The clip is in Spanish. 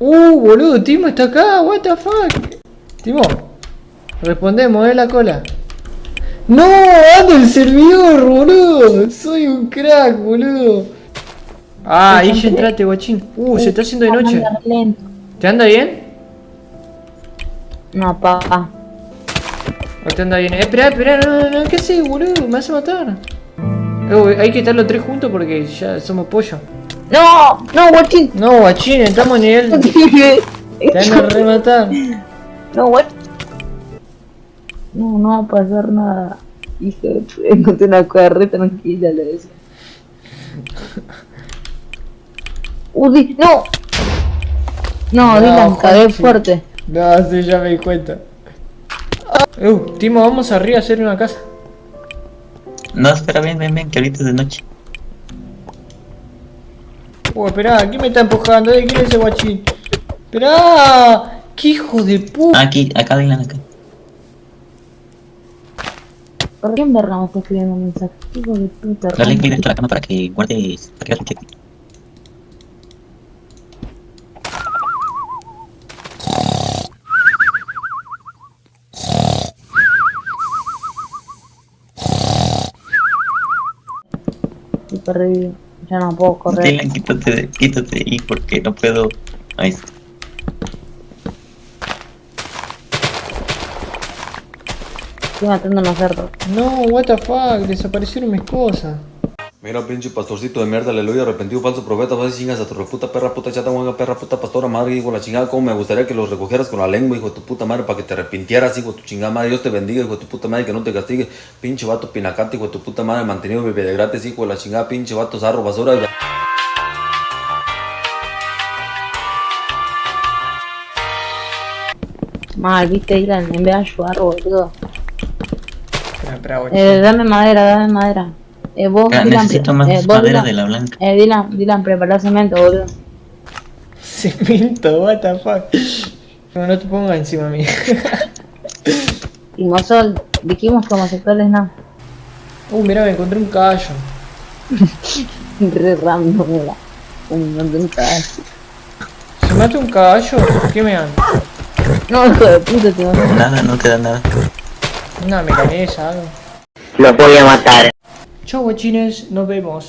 Uh, boludo, Timo está acá, what the fuck. Timo, respondemos, eh, la cola. No, ando el servidor, boludo. Soy un crack, boludo. Ah, ahí ya entraste, guachín. Uh, se está haciendo de noche. ¿Te anda bien? No, papá. ¿O te anda bien? Eh, espera, espera, no, no, ¿qué haces, boludo? Me vas a matar. Eh, hay que estar los tres juntos porque ya somos pollo. No, no, guachín. No, guachín, estamos en nivel. Te van a rematar. No, what? No, no va a pasar nada. Hijo de encontré una cosa re tranquila, le decía. Uy, no. No, No, Dylan, cagué fuerte. No, sí, ya me di cuenta. Uh, Timo, vamos arriba a hacer una casa. No, espera, ven, ven, ven, que ahorita es de noche. Uh, espera, ¿quién me está empujando? Eh, ¿Quién es ese guachín? Esperá, qué hijo de Ah, puta. aquí, acá, Dylan, acá. ¿Por qué en verga me está escribiendo un mensaje? Hijo de puta. Dale clic a la cama para que guardes, para que perdido. Ya no puedo correr. Dylan, quítate, de- quítate de ahí porque no puedo. Ahí está. Estoy matando unos cerdos. No, what the fuck, desaparecieron mis cosas. Mira, pinche pastorcito de mierda, aleluya, arrepentido, falso profeta, vas y chingas a tu reputa perra, puta chata, huanga, perra, puta pastora, madre, hijo de la chingada, cómo me gustaría que los recogieras con la lengua, hijo de tu puta madre, para que te arrepintieras, hijo de tu chingada madre, Dios te bendiga, hijo de tu puta madre, que no te castigue, pinche vato pinacante, hijo de tu puta madre, mantenido bebé de gratis, hijo de la chingada, pinche vato zarro, basura, y- Mal, viste, Dylan, en vez de ayudar, boludo. Eh, dame madera, dame madera. Eh, vos, Ah, Dylan, necesito más eh, vos, madera Dylan, de la blanca. Eh, Dylan, Dylan, prepara cemento, boludo. Cemento, what the fuck. No, no te pongas encima mío. Y Mosol, dijimos que homosexuales no. Uh, mira, me encontré un caballo. Re random era. Un montón de cosas. Si mata un caballo, ¿qué me dan? No, hijo de puta, te vas a- Nada, no te da nada. Una milanesa, algo. Lo voy a matar. Chau, guachines, nos vemos.